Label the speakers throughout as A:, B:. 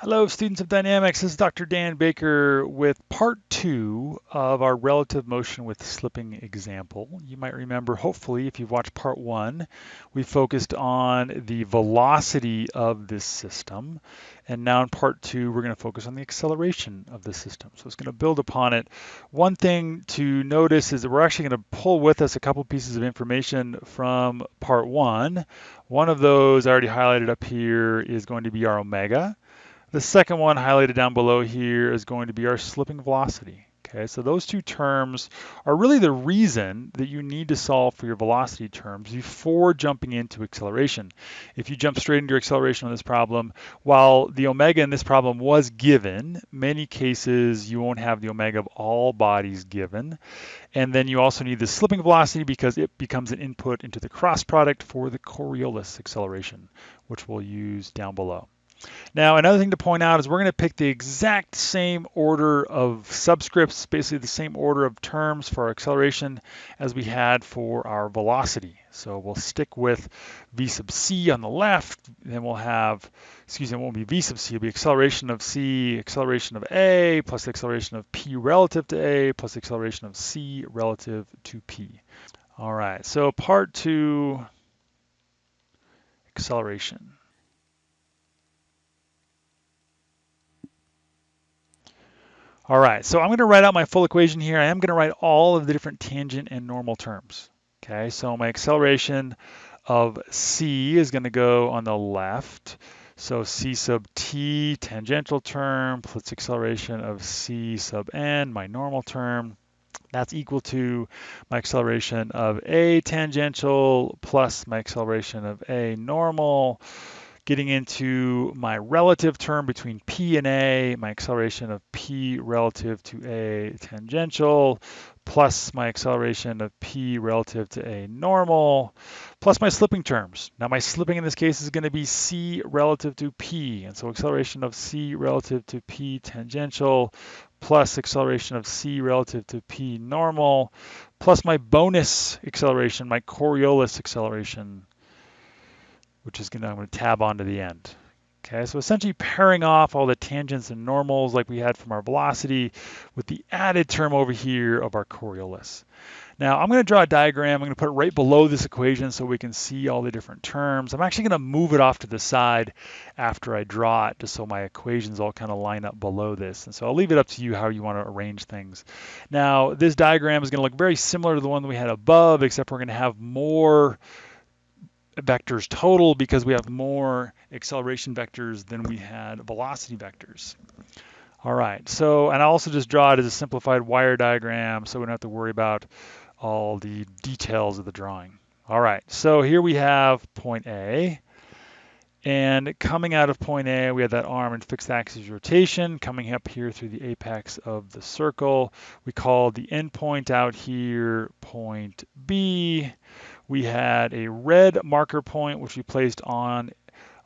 A: Hello, students of dynamics. This is Dr. Dan Baker with part two of our relative motion with slipping example. You might remember, hopefully, if you've watched part one, we focused on the velocity of this system. And now in part two, we're going to focus on the acceleration of the system. So it's going to build upon it. One thing to notice is that we're actually going to pull with us a couple pieces of information from part one. One of those I already highlighted up here is going to be our omega. The second one highlighted down below here is going to be our slipping velocity. Okay, so those two terms are really the reason that you need to solve for your velocity terms before jumping into acceleration. If you jump straight into acceleration on this problem, while the omega in this problem was given, many cases you won't have the omega of all bodies given. And then you also need the slipping velocity because it becomes an input into the cross product for the Coriolis acceleration, which we'll use down below. Now, another thing to point out is we're going to pick the exact same order of subscripts, basically the same order of terms for our acceleration as we had for our velocity. So we'll stick with v sub c on the left, then we'll have, excuse me, it won't be v sub c, it'll be acceleration of c, acceleration of a, plus acceleration of p relative to a, plus acceleration of c relative to p. All right, so part two, acceleration. All right, so I'm going to write out my full equation here. I am going to write all of the different tangent and normal terms. Okay, so my acceleration of c is going to go on the left. So c sub t, tangential term, plus acceleration of c sub n, my normal term. That's equal to my acceleration of a tangential plus my acceleration of a normal getting into my relative term between P and A, my acceleration of P relative to A tangential, plus my acceleration of P relative to A normal, plus my slipping terms. Now my slipping in this case is going to be C relative to P, and so acceleration of C relative to P tangential, plus acceleration of C relative to P normal, plus my bonus acceleration, my Coriolis acceleration, which is gonna, I'm gonna tab on to the end. Okay, so essentially pairing off all the tangents and normals like we had from our velocity with the added term over here of our Coriolis. Now I'm going to draw a diagram. I'm going to put it right below this equation so we can see all the different terms. I'm actually going to move it off to the side after I draw it just so my equations all kind of line up below this. And so I'll leave it up to you how you want to arrange things. Now this diagram is going to look very similar to the one that we had above except we're going to have more vectors total because we have more acceleration vectors than we had velocity vectors. All right, so, and I also just draw it as a simplified wire diagram so we don't have to worry about all the details of the drawing. All right, so here we have point A. And coming out of point A, we have that arm in fixed axis rotation coming up here through the apex of the circle. We call the endpoint out here point B we had a red marker point, which we placed on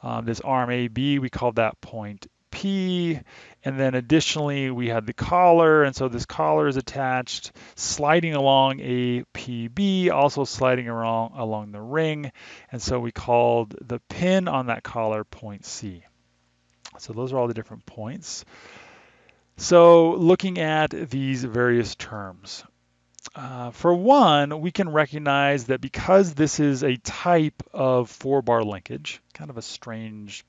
A: um, this arm AB. We called that point P. And then additionally, we had the collar. And so this collar is attached, sliding along a PB, also sliding along, along the ring. And so we called the pin on that collar point C. So those are all the different points. So looking at these various terms, uh, for one, we can recognize that because this is a type of four bar linkage, kind of a strange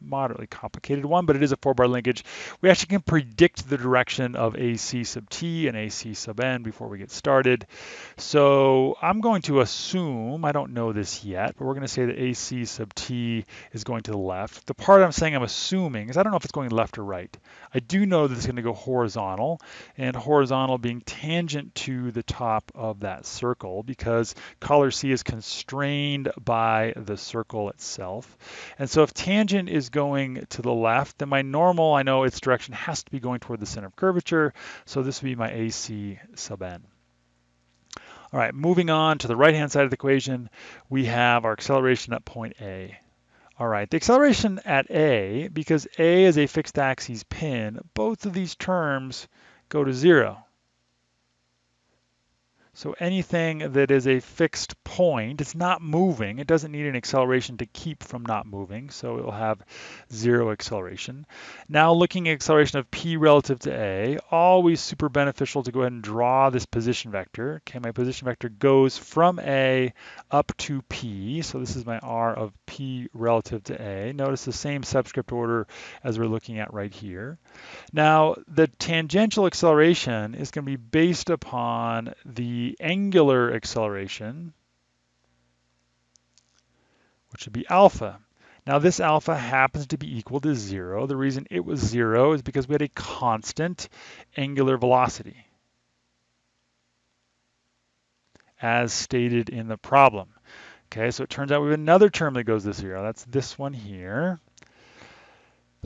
A: moderately complicated one, but it is a four bar linkage. We actually can predict the direction of AC sub t and AC sub n before we get started. So I'm going to assume, I don't know this yet, but we're going to say that AC sub t is going to the left. The part I'm saying I'm assuming is I don't know if it's going left or right. I do know that it's going to go horizontal, and horizontal being tangent to the top of that circle because collar C is constrained by the circle itself. And so if tangent is going to the left, then my normal, I know its direction has to be going toward the center of curvature. So this would be my AC sub n. All right, moving on to the right-hand side of the equation, we have our acceleration at point A. All right, the acceleration at A, because A is a fixed axis pin, both of these terms go to zero. So anything that is a fixed point, it's not moving, it doesn't need an acceleration to keep from not moving, so it will have zero acceleration. Now looking at acceleration of p relative to a, always super beneficial to go ahead and draw this position vector. Okay, my position vector goes from a up to p, so this is my r of p relative to a. Notice the same subscript order as we're looking at right here. Now, the tangential acceleration is going to be based upon the angular acceleration, which would be alpha. Now this alpha happens to be equal to zero. The reason it was zero is because we had a constant angular velocity as stated in the problem. Okay, so it turns out we have another term that goes to zero. That's this one here.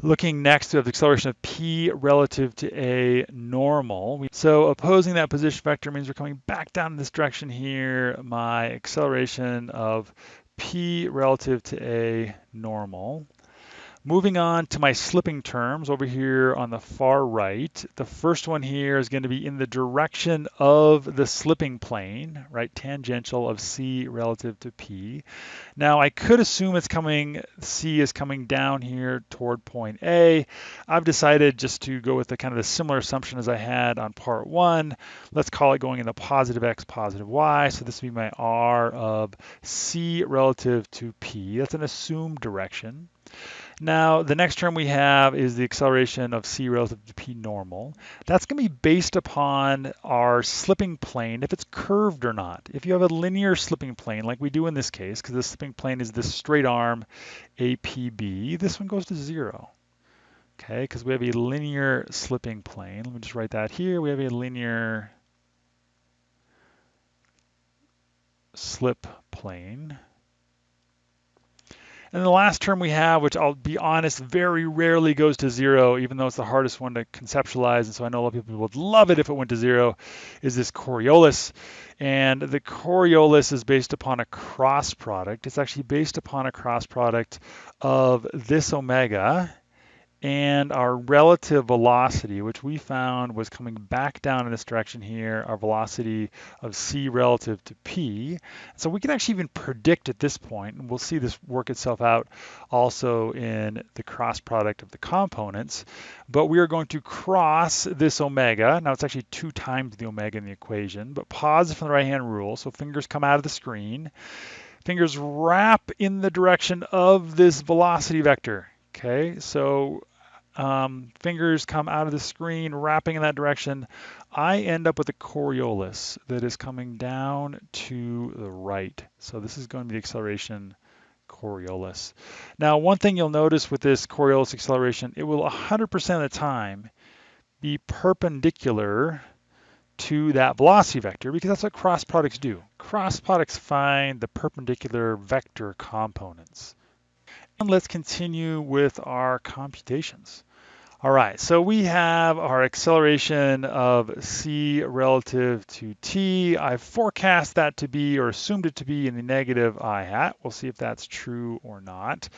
A: Looking next to the acceleration of p relative to a normal. So opposing that position vector means we're coming back down in this direction here. My acceleration of p relative to a normal. Moving on to my slipping terms over here on the far right. The first one here is going to be in the direction of the slipping plane, right, tangential of C relative to P. Now I could assume it's coming, C is coming down here toward point A. I've decided just to go with the kind of the similar assumption as I had on part one. Let's call it going in the positive X, positive Y. So this would be my R of C relative to P. That's an assumed direction. Now, the next term we have is the acceleration of c relative to p normal. That's going to be based upon our slipping plane, if it's curved or not. If you have a linear slipping plane, like we do in this case, because the slipping plane is this straight arm APB, this one goes to zero. Okay, because we have a linear slipping plane. Let me just write that here. We have a linear slip plane. And the last term we have, which I'll be honest, very rarely goes to zero, even though it's the hardest one to conceptualize. And so I know a lot of people would love it if it went to zero, is this Coriolis. And the Coriolis is based upon a cross product. It's actually based upon a cross product of this omega and our relative velocity, which we found was coming back down in this direction here, our velocity of c relative to p. So we can actually even predict at this point, and we'll see this work itself out also in the cross product of the components, but we are going to cross this omega. Now it's actually two times the omega in the equation, but pause from the right-hand rule, so fingers come out of the screen. Fingers wrap in the direction of this velocity vector. Okay, so um, fingers come out of the screen, wrapping in that direction. I end up with a Coriolis that is coming down to the right. So this is going to be the acceleration Coriolis. Now, one thing you'll notice with this Coriolis acceleration, it will 100% of the time be perpendicular to that velocity vector because that's what cross products do. Cross products find the perpendicular vector components. And let's continue with our computations. All right, so we have our acceleration of c relative to t. I forecast that to be, or assumed it to be in the negative i hat. We'll see if that's true or not.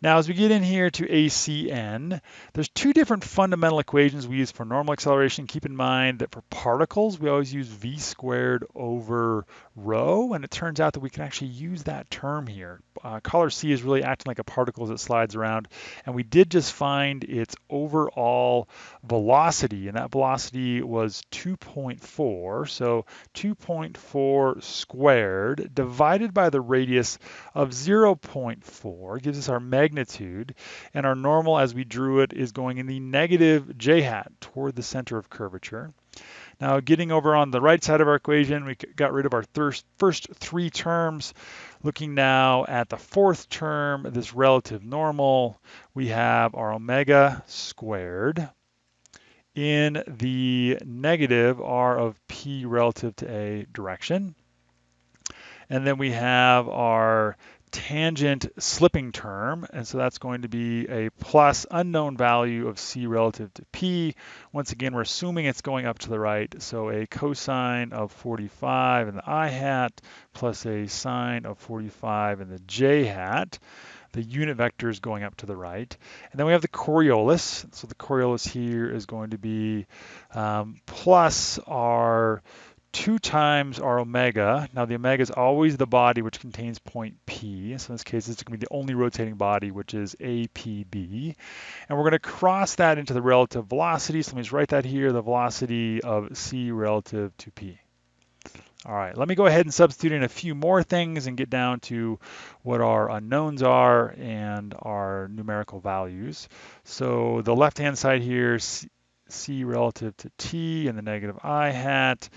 A: Now, as we get in here to ACN, there's two different fundamental equations we use for normal acceleration. Keep in mind that for particles, we always use v squared over rho, and it turns out that we can actually use that term here. Uh, collar C is really acting like a particle as it slides around, and we did just find its overall velocity, and that velocity was 2.4, so 2.4 squared divided by the radius of 0.4 gives us our magnitude, and our normal as we drew it is going in the negative j hat toward the center of curvature. Now getting over on the right side of our equation, we got rid of our first three terms. Looking now at the fourth term, this relative normal, we have our omega squared in the negative r of p relative to a direction. And then we have our tangent slipping term, and so that's going to be a plus unknown value of c relative to p. Once again, we're assuming it's going up to the right, so a cosine of 45 in the i hat plus a sine of 45 in the j hat. The unit vector is going up to the right. And then we have the Coriolis. So the Coriolis here is going to be um, plus our 2 times our omega. Now the omega is always the body which contains point P. So in this case, it's going to be the only rotating body, which is APB. And we're going to cross that into the relative velocity. So let me just write that here, the velocity of C relative to P. All right, let me go ahead and substitute in a few more things and get down to what our unknowns are and our numerical values. So the left-hand side here, C, C relative to T and the negative I hat.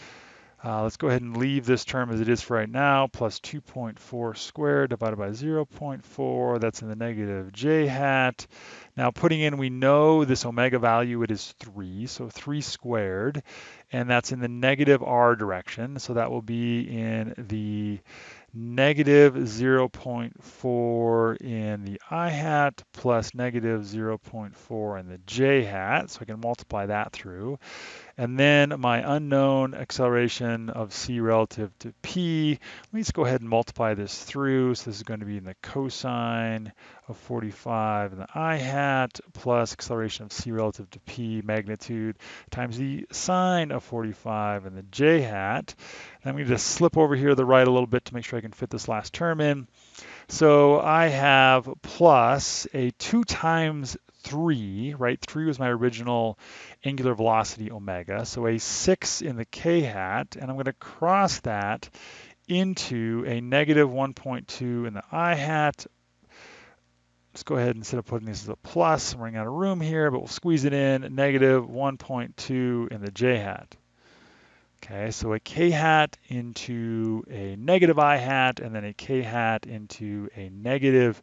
A: Uh, let's go ahead and leave this term as it is for right now, plus 2.4 squared divided by 0.4, that's in the negative j hat. Now putting in, we know this omega value, it is 3, so 3 squared, and that's in the negative r direction, so that will be in the negative 0.4 in the i hat plus negative 0.4 in the j hat, so I can multiply that through. And then my unknown acceleration of c relative to p, let me just go ahead and multiply this through. So this is going to be in the cosine of 45 in the i hat plus acceleration of c relative to p magnitude times the sine of 45 in the j hat. And I'm going to just slip over here to the right a little bit to make sure I can fit this last term in. So I have plus a 2 times 3, right? 3 was my original angular velocity omega. So a 6 in the k hat, and I'm going to cross that into a negative 1.2 in the i hat. Let's go ahead instead of putting this as a plus, I'm running out of room here, but we'll squeeze it in, negative 1.2 in the j hat. Okay, so a k hat into a negative i hat, and then a k hat into a negative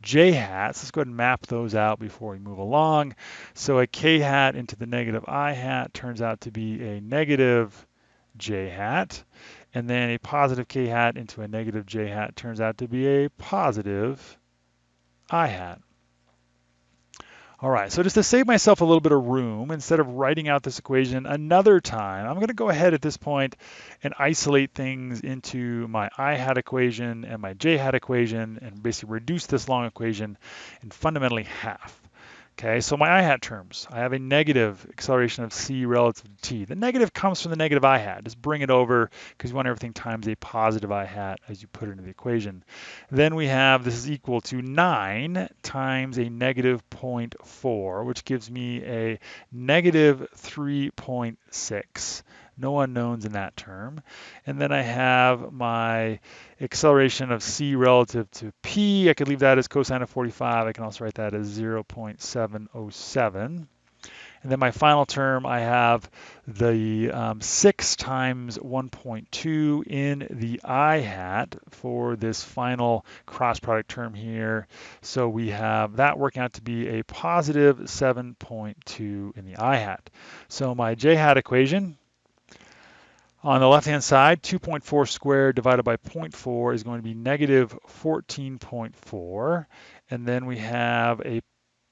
A: j hats. Let's go ahead and map those out before we move along. So a k hat into the negative i hat turns out to be a negative j hat. And then a positive k hat into a negative j hat turns out to be a positive i hat. All right, so just to save myself a little bit of room, instead of writing out this equation another time, I'm going to go ahead at this point and isolate things into my i hat equation and my j hat equation and basically reduce this long equation in fundamentally half. Okay, so my i hat terms, I have a negative acceleration of c relative to t. The negative comes from the negative i hat. Just bring it over because you want everything times a positive i hat as you put it into the equation. Then we have this is equal to 9 times a negative 0.4, which gives me a negative 3.6 no unknowns in that term. And then I have my acceleration of c relative to p. I could leave that as cosine of 45. I can also write that as 0.707. And then my final term, I have the um, 6 times 1.2 in the i hat for this final cross product term here. So we have that working out to be a positive 7.2 in the i hat. So my j hat equation on the left-hand side, 2.4 squared divided by 0.4 is going to be negative 14.4. And then we have a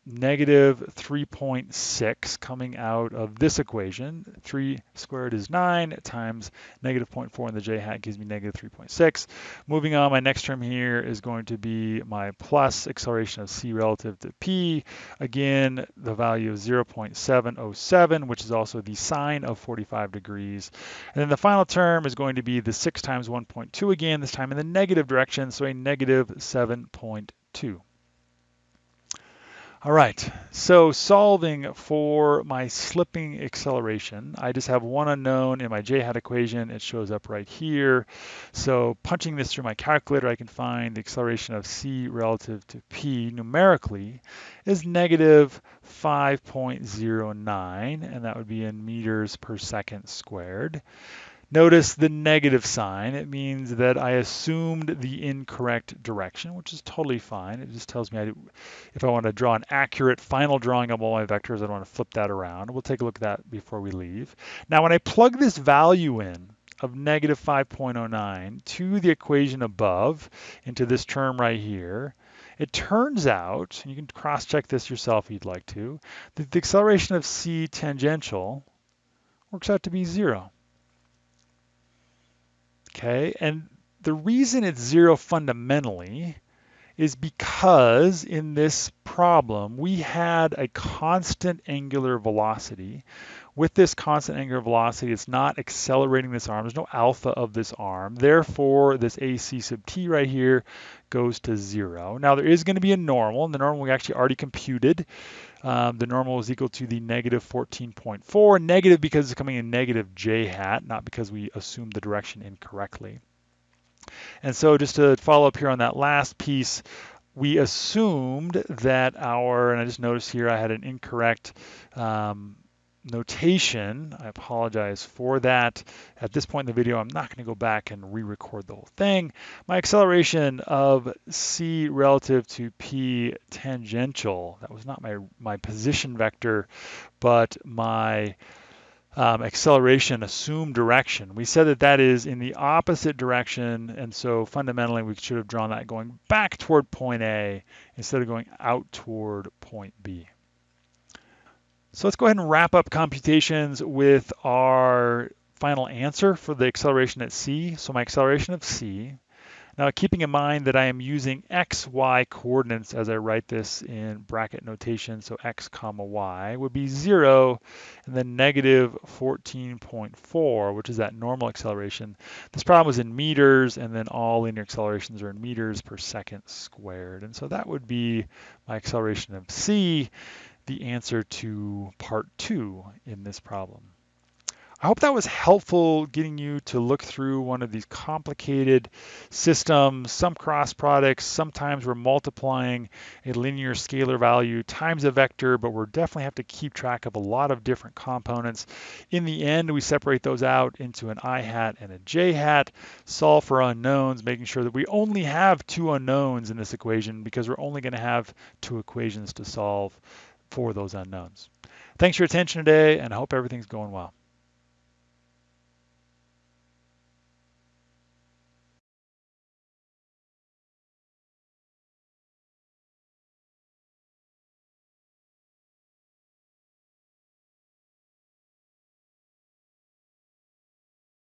A: negative 3.6 coming out of this equation. 3 squared is 9 times negative 0.4 in the j hat gives me negative 3.6. Moving on, my next term here is going to be my plus acceleration of c relative to p. Again, the value of 0.707, which is also the sine of 45 degrees. And then the final term is going to be the 6 times 1.2 again, this time in the negative direction, so a negative 7.2. All right, so solving for my slipping acceleration, I just have one unknown in my j-hat equation. It shows up right here. So punching this through my calculator, I can find the acceleration of c relative to p numerically is negative 5.09, and that would be in meters per second squared. Notice the negative sign. It means that I assumed the incorrect direction, which is totally fine. It just tells me I, if I want to draw an accurate final drawing of all my vectors, I don't want to flip that around. We'll take a look at that before we leave. Now, when I plug this value in of negative 5.09 to the equation above into this term right here, it turns out, and you can cross-check this yourself if you'd like to, that the acceleration of c tangential works out to be zero. Okay, and the reason it's zero fundamentally is because in this problem we had a constant angular velocity. With this constant angular velocity, it's not accelerating this arm. There's no alpha of this arm. Therefore, this AC sub t right here goes to zero. Now there is going to be a normal, and the normal we actually already computed. Um, the normal is equal to the negative 14.4, negative because it's coming in negative j hat, not because we assumed the direction incorrectly. And so just to follow up here on that last piece, we assumed that our, and I just noticed here I had an incorrect um, notation. I apologize for that. At this point in the video, I'm not going to go back and re-record the whole thing. My acceleration of c relative to p tangential, that was not my, my position vector, but my um, acceleration assumed direction. We said that that is in the opposite direction, and so fundamentally we should have drawn that going back toward point A instead of going out toward point B. So let's go ahead and wrap up computations with our final answer for the acceleration at c. So my acceleration of c. Now keeping in mind that I am using x, y coordinates as I write this in bracket notation, so x comma y would be zero and then negative 14.4, which is that normal acceleration. This problem was in meters and then all linear accelerations are in meters per second squared. And so that would be my acceleration of c the answer to part two in this problem. I hope that was helpful getting you to look through one of these complicated systems, some cross products, sometimes we're multiplying a linear scalar value times a vector, but we're definitely have to keep track of a lot of different components. In the end, we separate those out into an i hat and a j hat, solve for unknowns, making sure that we only have two unknowns in this equation because we're only gonna have two equations to solve for those unknowns. Thanks for your attention today and I hope everything's going well.